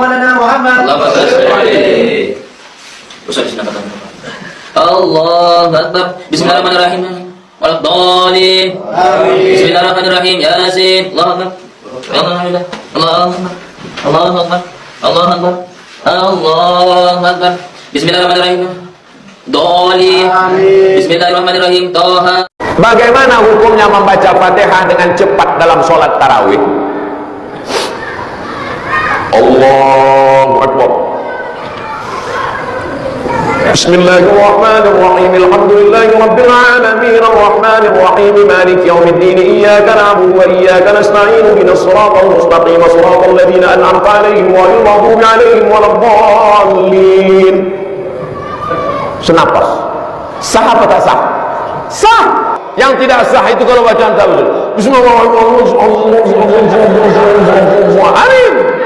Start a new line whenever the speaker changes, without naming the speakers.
maulana Muhammad. Usah disinakan. Allah Akbar. Bismillahirrahmanirrahim. Walaqdali. Bismillahirrahmanirrahim. Yasin. Allah Akbar. Allah Akbar. Allah Akbar. Allah Akbar. Allah Akbar. Bismillahirrahmanirrahim. Doli. Bismillahirrahmanirrahim. Toha.
Bagaimana hukumnya membaca Fatihah dengan cepat dalam sholat tarawih? الله أكبر. بسم الله الرحمن الرحيم. الحمد لله رب العالمين. الرحمن الرحيم. مالك يوم الدين. إياك نعبد وإياك نستعين. من الصراط المستقيم. صراط الذين أنعمت عليهم غير المغضوب عليهم ولا الضالين. Senapas. Sah apa tak sah? Sah! Yang tidak sah itu kalau bacaan tak Bismillahirrahmanirrahim.